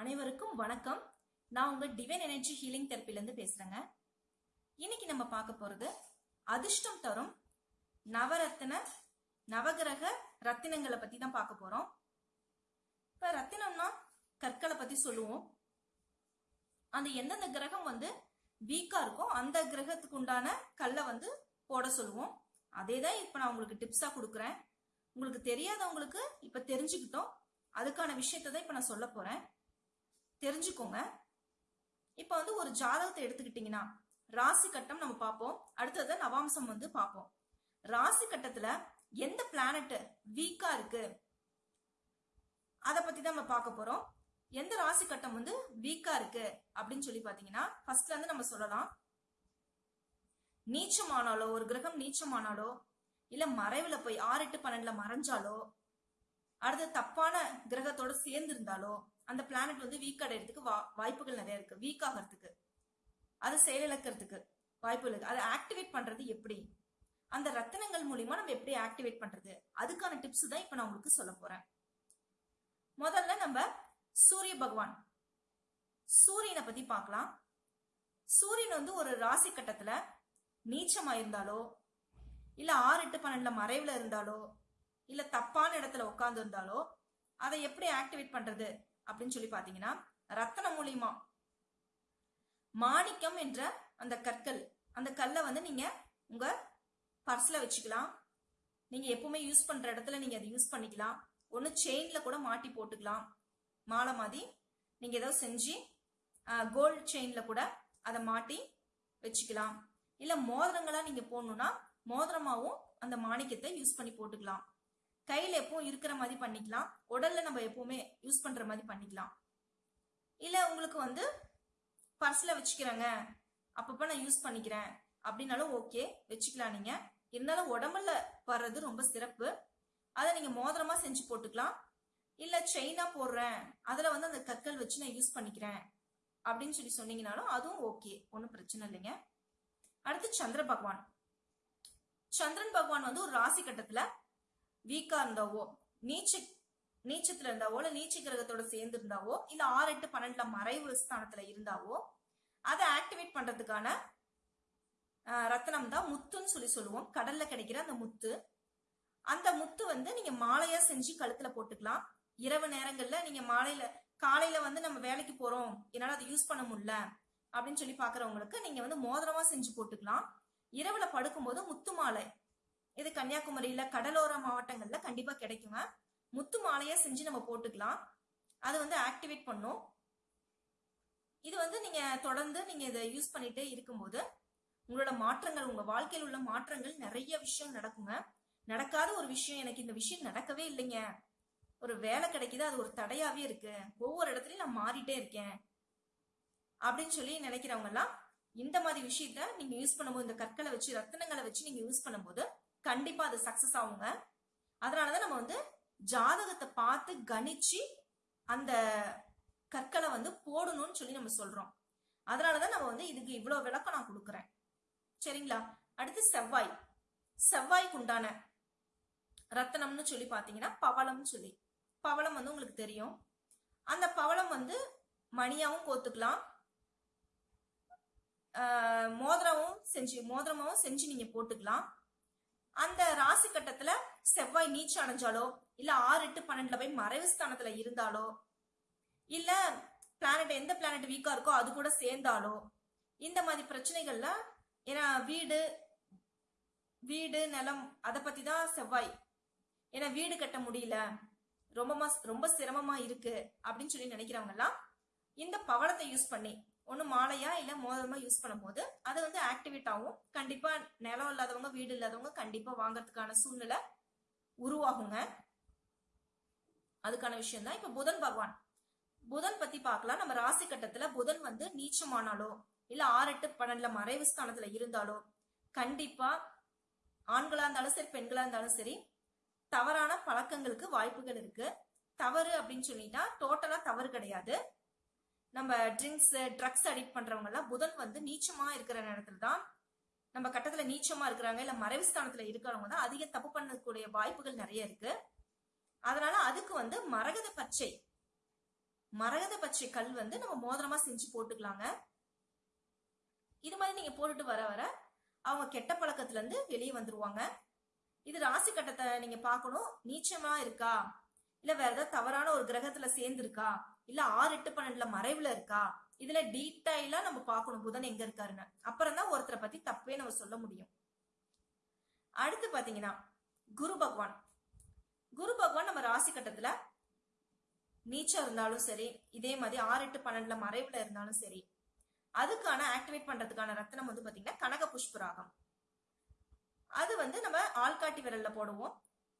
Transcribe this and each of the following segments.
அனைவருக்கும் வணக்கம். நான் உங்க டிவைன் எனர்ஜி ஹீலிங் தெரப்பிலேருந்து பேசுறேங்க. இன்னைக்கு நம்ம பார்க்க போறது அதிர்ஷ்டம் தரும் நவரத்தின நவகிரக ரத்தினங்களை பத்தி தான் பார்க்க போறோம். இப்ப ரத்தினம்னா கற்களை பத்தி சொல்லுவோம். அந்த எந்தெந்த கிரகம் வந்து வீக்கா இருக்கோ அந்த கிரகத்துக்கு உண்டான கல்லை வந்து போட சொல்லுவோம். அதே தான் இப்ப நான் உங்களுக்கு டிப்ஸா கொடுக்குறேன். உங்களுக்கு தெரியாதவங்களுக்கு இப்ப தெரிஞ்சுக்கிட்டோம். அதுக்கான விஷயத்தை தான் இப்ப நான் சொல்ல போறேன். தெரிஞ்சுக்கோங்க. இப்ப வந்து ஒரு ஜாதகத்தை எடுத்துக்கிட்டீங்கன்னா ராசி கட்டம் நம்ம பார்ப்போம். அடுத்தது நவாம்சம் வந்து பார்ப்போம். ராசி கட்டத்துல எந்த பிளானட் வீக்கா இருக்கு? அதை பத்தி தான் நம்ம பார்க்க போறோம். எந்த ராசி கட்டம் வந்து வீக்கா இருக்கு? அப்படின்னு சொல்லி பாத்தீங்கன்னா ஃபர்ஸ்ட்ல இருந்து நம்ம சொல்லலாம். நீச்சமானாலோ ஒரு கிரகம் நீச்சமானாலோ இல்ல மறைவுல போய் ஆறு எட்டு பன்னெண்டுல மறைஞ்சாலோ அடுத்து தப்பான கிரகத்தோட சேர்ந்து இருந்தாலோ அந்த பிளானட் வந்து வீக் அடையிறதுக்கு வா- வாய்ப்புகள் நிறைய இருக்கு. வீக் ஆகிறதுக்கு. அது செயலிழக்கிறதுக்கு வாய்ப்புகள் இருக்கு. அதை ஆக்டிவேட் பண்றது எப்படி? அந்த ரத்தினங்கள் மூலியமா நம்ம எப்படி ஆக்டிவேட் பண்றது? அதுக்கான டிப்ஸ் தான் இப்ப நான் உங்களுக்கு சொல்ல போறேன். முதல்ல நம்ம சூரிய பகவான். சூரியனை பத்தி பார்க்கலாம். சூரியன் வந்து ஒரு ராசி கட்டத்துல நீச்சமா இருந்தாலோ இல்ல ஆறு எட்டு பன்னெண்டுல மறைவுல இருந்தாலோ இல்ல தப்பான இடத்துல உட்கார்ந்து இருந்தாலோ அதை எப்படி ஆக்டிவேட் பண்றது? அப்படின்னு சொல்லி பாத்தீங்கன்னா ரத்தனம் மூலியமா மாணிக்கம் என்ற அந்த கற்கள் அந்த கல்லை வந்து நீங்க உங்க பர்ஸ்ல வச்சுக்கலாம். நீங்க எப்பவுமே யூஸ் பண்ற இடத்துல நீங்க அதை யூஸ் பண்ணிக்கலாம். ஒன்னு செயின்ல கூட மாட்டி போட்டுக்கலாம். மாலை மாதிரி நீங்க ஏதாவது செஞ்சு கோல்டு செயின்ல கூட அதை மாட்டி வச்சுக்கலாம். இல்ல மோதிரங்களா நீங்க போடணும்னா மோதிரமாவும் அந்த மாணிக்கத்தை யூஸ் பண்ணி போட்டுக்கலாம். கையில எப்பவும் இருக்கிற மாதிரி பண்ணிக்கலாம். உடல்ல நம்ம எப்பவுமே யூஸ் பண்ற மாதிரி பண்ணிக்கலாம். இல்ல உங்களுக்கு வந்து பர்ஸ்ல வச்சுக்கிறேங்க. அப்பப்ப நான் யூஸ் பண்ணிக்கிறேன். அப்படின்னாலும் ஓகே வச்சுக்கலாம் நீங்க. இருந்தாலும் உடம்புல வர்றது ரொம்ப சிறப்பு. அதை நீங்க மோதிரமா செஞ்சு போட்டுக்கலாம். இல்ல செயினா போடுறேன். அதுல வந்து அந்த கற்கள் வச்சு நான் யூஸ் பண்ணிக்கிறேன். அப்படின்னு சொல்லி சொன்னீங்கனாலும் அதுவும் ஓகே ஒன்றும் பிரச்சனை இல்லைங்க. அடுத்து சந்திர பகவான். சந்திரன் பகவான் வந்து ஒரு ராசி கட்டத்துல வீக்கா இருந்தாவோ நீச்ச நீச்சத்துல இருந்தாவோ இல்ல நீச்ச கிரகத்தோட சேர்ந்து இருந்தாவோ இல்ல ஆறு எட்டு பன்னெண்டுல மறைவு ஸ்தானத்துல இருந்தாவோ அதை ஆக்டிவேட் பண்றதுக்கான ரத்தனம் தான் முத்துன்னு சொல்லி சொல்லுவோம். கடல்ல கிடைக்கிற அந்த முத்து. அந்த முத்து வந்து நீங்க மாலையா செஞ்சு கழுத்துல போட்டுக்கலாம். இரவு நேரங்கள்ல நீங்க மாலையில காலையில வந்து நம்ம வேலைக்கு போறோம் என்னால அதை யூஸ் பண்ண முடியல அப்படின்னு சொல்லி பாக்குறவங்களுக்கு நீங்க வந்து மோதிரமா செஞ்சு போட்டுக்கலாம். இரவுல படுக்கும்போது முத்து மாலை. இது கன்னியாகுமரியில கடலோர மாவட்டங்கள்ல கண்டிப்பா கிடைக்குங்க முத்து மாலையா செஞ்சு நம்ம போட்டுக்கலாம். அது வந்து ஆக்டிவேட் பண்ணும். இது வந்து நீங்க தொடர்ந்து நீங்க இதை யூஸ் பண்ணிட்டே இருக்கும்போது உங்களோட மாற்றங்கள் உங்க வாழ்க்கையில் உள்ள மாற்றங்கள் நிறைய விஷயம் நடக்குங்க நடக்காத ஒரு விஷயம் எனக்கு இந்த விஷயம் நடக்கவே இல்லைங்க. ஒரு வேலை கிடைக்குது அது ஒரு தடையாவே இருக்கு. ஒவ்வொரு இடத்துலயும் நான் மாறிட்டே இருக்கேன். அப்படின்னு சொல்லி நினைக்கிறவங்க எல்லாம் இந்த மாதிரி விஷயத்த நீங்க யூஸ் பண்ணும்போது இந்த கற்களை வச்சு ரத்தினங்களை வச்சு நீங்க யூஸ் பண்ணும்போது கண்டிப்பா அது சக்சஸ் ஆகுங்க. அதனாலதான் நம்ம வந்து ஜாதகத்தை பார்த்து கணிச்சு அந்த கற்களை வந்து போடணும்னு சொல்லி நம்ம சொல்றோம். அதனாலதான் நம்ம வந்து இதுக்கு இவ்வளவு விளக்கம் நான் கொடுக்குறேன். சரிங்களா? அடுத்து செவ்வாய். செவ்வாய்க்கு உண்டான ரத்தனம்னு சொல்லி பாத்தீங்கன்னா பவளம்னு சொல்லி. பவளம் வந்து உங்களுக்கு தெரியும். அந்த பவளம் வந்து மணியாவும் கோத்துக்கலாம். மோதிரமும் செஞ்சு மோதிரமாவும் செஞ்சு நீங்க போட்டுக்கலாம். அந்த ராசி கட்டத்துல செவ்வாய் நீச்சு அடைஞ்சாலோ இல்ல ஆறு எட்டு பன்னெண்டுல போய் மறைவு ஸ்தானத்துல இருந்தாலோ இல்ல பிளானட் எந்த பிளானட் வீக்கா இருக்கோ அது கூட சேர்ந்தாலோ இந்த மாதிரி பிரச்சனைகள்ல ஏன்னா வீடு வீடு நிலம் அதை பத்தி தான் செவ்வாய். ஏன்னா வீடு கட்ட முடியல ரொம்ப ரொம்ப சிரமமா இருக்கு அப்படின்னு சொல்லி நினைக்கிறவங்க எல்லாம் இந்த பவளத்தை யூஸ் பண்ணி ஒன்று மாலையா இல்லை மோதிரமா யூஸ் பண்ணும்போது அது வந்து ஆக்டிவேட் ஆகும் கண்டிப்பாக நிலம் இல்லாதவங்க வீடு இல்லாதவங்க கண்டிப்பாக வாங்கறதுக்கான சூழ்நிலை உருவாகுங்க. அதுக்கான விஷயம் தான் இப்போ புதன் பகவான். புதன் பத்தி பார்க்கலாம். நம்ம ராசி கட்டத்துல புதன் வந்து நீச்சமானாலோ இல்ல ஆறு எட்டு பன்னெண்டுல மறைவு ஸ்தானத்துல இருந்தாலோ கண்டிப்பா ஆண்களா இருந்தாலும் சரி பெண்களா இருந்தாலும் சரி தவறான பழக்கங்களுக்கு வாய்ப்புகள் இருக்கு. தவறு அப்படின்னு சொல்லிட்டா டோட்டலா தவறு கிடையாது. நம்ம ட்ரிங்க்ஸ் ட்ரக்ஸ் அடிக்ட் பண்றவங்க எல்லாம் புதன் வந்து நீச்சமா இருக்கிற நேரத்துல தான் நம்ம கட்டத்துல நீச்சமா இருக்கிறாங்க இல்ல மறைவு ஸ்தானத்துல இருக்கிறவங்க தான் அதிக தப்பு பண்ணக்கூடிய வாய்ப்புகள் நிறைய இருக்கு. அதனால அதுக்கு வந்து மரகத பச்சை மரகத பச்சை கல் வந்து நம்ம மோதிரமா செஞ்சு போட்டுக்கலாங்க. இது மாதிரி நீங்க போட்டுட்டு வர வர அவங்க கெட்ட பழக்கத்துல இருந்து வெளியே வந்துருவாங்க. இது ராசி கட்டத்தை நீங்க பார்க்கணும். நீச்சமா இருக்கா? இல்ல வேற ஏதாவது தவறான ஒரு கிரகத்துல சேர்ந்திருக்கா? இல்ல ஆறு எட்டு பன்னெண்டுல மறைவுல இருக்கா? இதுல டீட்டெயிலா நம்ம பார்க்கணும். புதன் எங்க இருக்காருன்னு. அப்புறம் தான் ஒருத்தரை பத்தி தப்பே நம்ம சொல்ல முடியும். அடுத்து பாத்தீங்கன்னா குரு பகவான். குரு பகவான் நம்ம ராசி கட்டத்துல நீச்சம் இருந்தாலும் சரி இதே மாதிரி ஆறு எட்டு பன்னெண்டுல மறைவுல இருந்தாலும் சரி அதுக்கான ஆக்டிவேட் பண்றதுக்கான ரத்தனம் வந்து பாத்தீங்கன்னா கனக புஷ்பராகம் அது வந்து நம்ம ஆள்காட்டி விரல்ல போடுவோம்.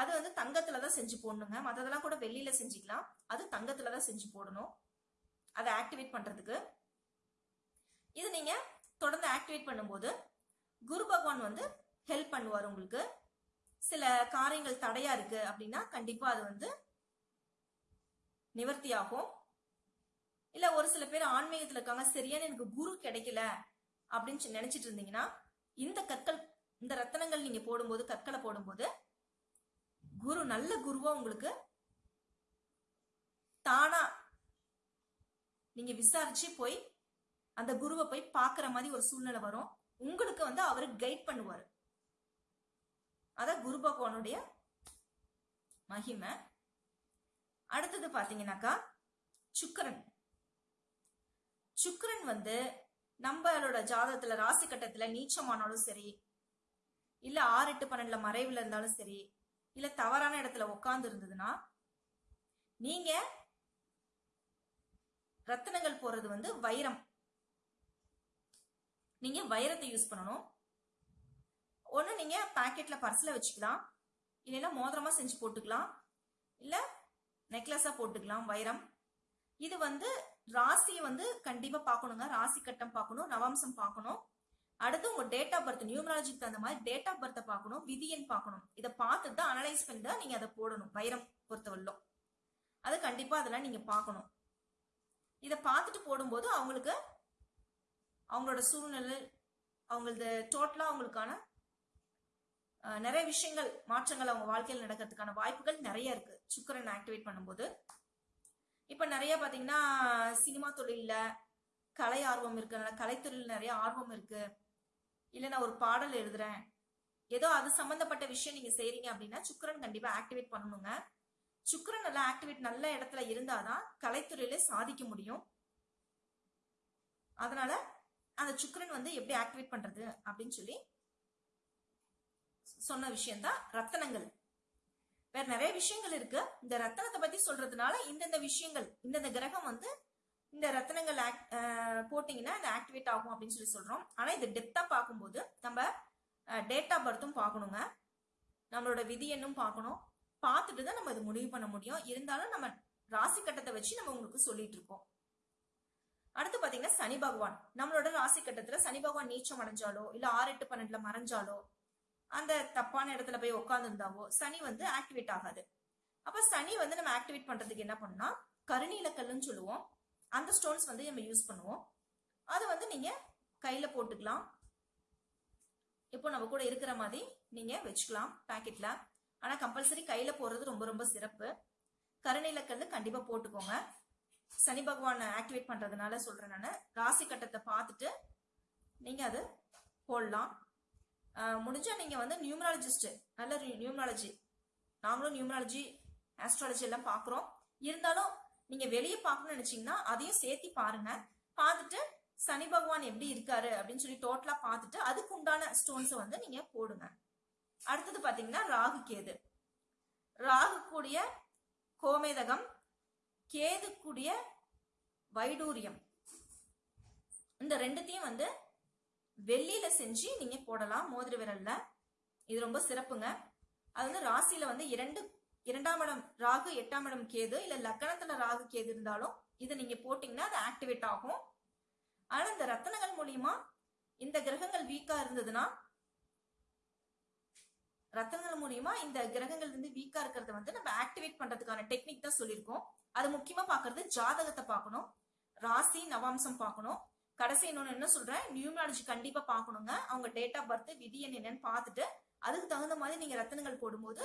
அது வந்து தங்கத்துல தான் செஞ்சு போடணுங்க. மற்றதெல்லாம் கூட வெளியில செஞ்சுக்கலாம். அது தங்கத்துல தான் செஞ்சு போடணும். அதை ஆக்டிவேட் பண்றதுக்கு. இது நீங்க தொடர்ந்து ஆக்டிவேட் பண்ணும்போது குரு பகவான் வந்து ஹெல்ப் பண்ணுவார் உங்களுக்கு. சில காரியங்கள் தடையா இருக்கு அப்படின்னா கண்டிப்பா அது வந்து நிவர்த்தி ஆகும் இல்ல ஒரு சில பேர் ஆன்மீகத்துல இருக்காங்க சரியான எனக்கு குரு கிடைக்கல அப்படின்னு நினைச்சிட்டு இருந்தீங்கன்னா இந்த கற்கள் இந்த ரத்தனங்கள் நீங்க போடும்போது கற்களை போடும்போது குரு நல்ல குருவா உங்களுக்கு தானா நீங்க விசாரிச்சு போய் அந்த குருவை போய் பார்க்குற மாதிரி ஒரு சூழ்நிலை வரும். உங்களுக்கு வந்து அவரு கைட் பண்ணுவார். அதான் குரு பகவானுடைய மகிமை. அடுத்தது பாத்தீங்கன்னாக்கா சுக்கரன். சுக்கரன் வந்து நம்மளோட ஜாதகத்துல ராசி கட்டத்துல நீச்சமானாலும் சரி இல்ல ஆறு எட்டு பன்னெண்டுல மறைவுல இருந்தாலும் சரி இல்ல தவறான இடத்துல உட்கார்ந்து இருந்ததுன்னா நீங்க ரத்தினங்கள் போறது வந்து வைரம். நீங்க வைரத்தை யூஸ் பண்ணணும். ஒண்ணு நீங்க பாக்கெட்ல பர்ஸ்ல வச்சுக்கலாம். இல்லைன்னா மோதிரமா செஞ்சு போட்டுக்கலாம். இல்ல நெக்லஸா போட்டுக்கலாம் வைரம். இது வந்து ராசியை வந்து கண்டிப்பா பார்க்கணுங்க. ராசி கட்டம் பார்க்கணும் நவாம்சம் பார்க்கணும். அடுத்து உங்க டேட் ஆஃப் பர்த் நியூமராலஜிக்கு தகுந்த மாதிரி டேட் ஆஃப் பர்த்தை பார்க்கணும் விதியன் பார்க்கணும். இதை பார்த்து தான் அனலைஸ் பண்ணி தான் நீங்க அதை போடணும் வைரம் பொறுத்தவரையிலும். அது கண்டிப்பா அதெல்லாம் நீங்க பார்க்கணும். இதை பார்த்துட்டு போடும்போது அவங்களுக்கு அவங்களோட சூழ்நிலை அவங்களது டோட்டலா அவங்களுக்கான நிறைய விஷயங்கள் மாற்றங்கள் அவங்க வாழ்க்கையில் நடக்கிறதுக்கான வாய்ப்புகள் நிறைய இருக்கு. சுக்கரன் ஆக்டிவேட் பண்ணும்போது. இப்ப நிறைய பாத்தீங்கன்னா சினிமா தொழில்ல கலை ஆர்வம் இருக்கு கலைத்துறையில் நிறைய ஆர்வம் இருக்கு. இல்ல நான் ஒரு பாடல் எழுதுறேன். ஏதோ அது சம்பந்தப்பட்ட விஷயம் நீங்க செய்றீங்க அப்படின்னா சுக்கரன் கண்டிப்பா ஆக்டிவேட் பண்ணணுங்க. சுக்கரன் நல்லா ஆக்டிவேட் நல்ல இடத்துல இருந்தாதான் கலைத்துறையில சாதிக்க முடியும். அதனால அந்த சுக்கரன் வந்து எப்படி ஆக்டிவேட் பண்றது அப்படின்னு சொல்லி சொன்ன விஷயம்தான் ரத்தனங்கள். வேற நிறைய விஷயங்கள் இருக்கு. இந்த ரத்தனத்தை பத்தி சொல்றதுனால இந்தந்த விஷயங்கள் இந்தந்த கிரகம் வந்து இந்த ரத்தனங்கள் act- போட்டீங்கன்னா இது ஆக்டிவேட் ஆகும் அப்படின்னு சொல்லி சொல்றோம். ஆனா இது டெப்தா பார்க்கும்போது நம்ம டேட் ஆஃப் பர்த்தும் பார்க்கணுங்க. நம்மளோட விதி என்னும் பார்க்கணும். பார்த்துட்டு தான் நம்ம இது முடிவு பண்ண முடியும். இருந்தாலும் நம்ம ராசி கட்டத்தை வச்சு நம்ம உங்களுக்கு சொல்லிட்டு இருக்கோம். அடுத்து பாத்தீங்கன்னா சனி பகவான். நம்மளோட ராசி கட்டத்துல சனி பகவான் நீச்சம் அடைஞ்சாலோ இல்ல ஆறு எட்டு பன்னெண்டுல மறைஞ்சாலோ அந்த தப்பான இடத்துல போய் உட்காந்துருந்தாவோ சனி வந்து ஆக்டிவேட் ஆகாது. அப்ப சனி வந்து நம்ம ஆக்டிவேட் பண்றதுக்கு என்ன பண்ணா கருநீலக்கல்லுன்னு சொல்லுவோம். அந்த ஸ்டோன்ஸ் வந்து நம்ம யூஸ் பண்ணுவோம். அது வந்து நீங்க கையில போட்டுக்கலாம். இப்போ நம்ம கூட இருக்கிற மாதிரி நீங்க வச்சுக்கலாம் பாக்கெட்ல ஆனா கம்பல்சரி கையில போடுறது ரொம்ப ரொம்ப சிறப்பு. கருநீலக்கல்லு கண்டிப்பா போட்டுக்கோங்க. சனி பகவான் ஆக்டிவேட் பண்றதுனால சொல்றேன் நான். ராசி கட்டத்தை பார்த்துட்டு நீங்க அது போடலாம். முடிஞ்சால் முடிஞ்சா நீங்க வந்து நியூமராலஜிஸ்ட் நல்ல நியூமராலஜி நாங்களும் நியூமராலஜி ஆஸ்ட்ராலஜி எல்லாம் பார்க்குறோம். இருந்தாலும் நீங்க வெளியே பார்க்கணும்னு நினைச்சீங்கன்னா அதையும் சேர்த்து பாருங்க. பார்த்துட்டு சனி பகவான் எப்படி இருக்காரு அப்படின்னு சொல்லி டோட்டலா பார்த்துட்டு அதுக்கு உண்டான ஸ்டோன்ஸை வந்து நீங்க போடுங்க. அடுத்தது பாத்தீங்கன்னா ராகு கேது. ராகு கூடிய கோமேதகம் கேது கூடிய வைடூரியம். இந்த ரெண்டுத்தையும் வந்து வெள்ளியில செஞ்சு நீங்க போடலாம் மோதிர விரல்ல. இது ரொம்ப சிறப்புங்க. அது வந்து ராசியில வந்து இரண்டு இரண்டாம் இடம் ராகு எட்டாம் இடம் கேது. இல்ல லக்கணத்துல ராகு கேது இருந்தாலும் இதை நீங்க போட்டீங்கன்னா அது ஆக்டிவேட் ஆகும். ஆனா இந்த ரத்தனங்கள் மூலியமா இந்த கிரகங்கள் வீக்கா இருந்ததுன்னா ரத்தனங்கள் மூலியமா இந்த கிரகங்கள் வந்து வீக்கா இருக்கிறத வந்து நம்ம ஆக்டிவேட் பண்றதுக்கான டெக்னிக் தான் சொல்லியிருக்கோம். அது முக்கியமா பாக்குறது ஜாதகத்தை பார்க்கணும். ராசி நவாம்சம் பார்க்கணும். கடைசி இன்னொன்னு என்ன சொல்றேன்? நியூமராலஜி கண்டிப்பா பார்க்கணுங்க. அவங்க டேட் ஆஃப் பர்த் விதி எண் என்னன்னு பார்த்துட்டு அதுக்கு தகுந்த மாதிரி நீங்க ரத்தனங்கள் போடும்போது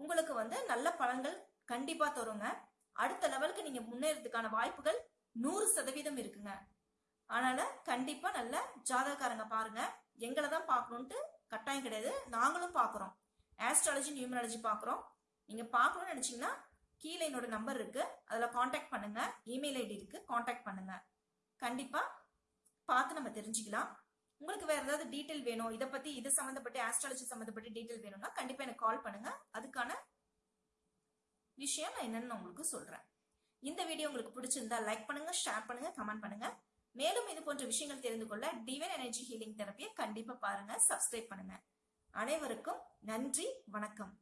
உங்களுக்கு வந்து நல்ல பலன்கள் கண்டிப்பா தருங்க. அடுத்த லெவலுக்கு நீங்க முன்னேறதுக்கான வாய்ப்புகள் நூறு சதவீதம் இருக்குங்க. அதனால கண்டிப்பா நல்ல ஜாதகக்காரங்க பாருங்க. எங்களை தான் பார்க்கணுன்ட்டு கட்டாயம் கிடையாது. நாங்களும் பார்க்குறோம். ஆஸ்ட்ராலஜி நியூமராலஜி பார்க்குறோம். நீங்க பார்க்கணும்னு நினைச்சீங்கன்னா கீழே என்னோட நம்பர் இருக்கு. அதுல காண்டாக்ட் பண்ணுங்க. இமெயில் ஐடி இருக்கு. காண்டாக்ட் பண்ணுங்க. கண்டிப்பா பார்த்து நம்ம தெரிஞ்சுக்கலாம். உங்களுக்கு வேற ஏதாவது டீட்டெயில் வேணும் இதை பத்தி இது சம்மந்தப்பட்டு ஆஸ்ட்ராலஜி சம்மந்தப்பட்ட டீட்டெயில் வேணும்னா கண்டிப்பா எனக்கு கால் பண்ணுங்க. அதுக்கான விஷயம் நான் என்னன்னு உங்களுக்கு சொல்றேன். இந்த வீடியோ உங்களுக்கு பிடிச்சிருந்தா லைக் பண்ணுங்க ஷேர் பண்ணுங்க கமெண்ட் பண்ணுங்க. மேலும் இது போன்ற விஷயங்கள் தெரிந்து கொள்ள டிவன் எனர்ஜி ஹீலிங் தெரப்பியை கண்டிப்பா பாருங்க சப்ஸ்கிரைப் பண்ணுங்க. அனைவருக்கும் நன்றி வணக்கம்.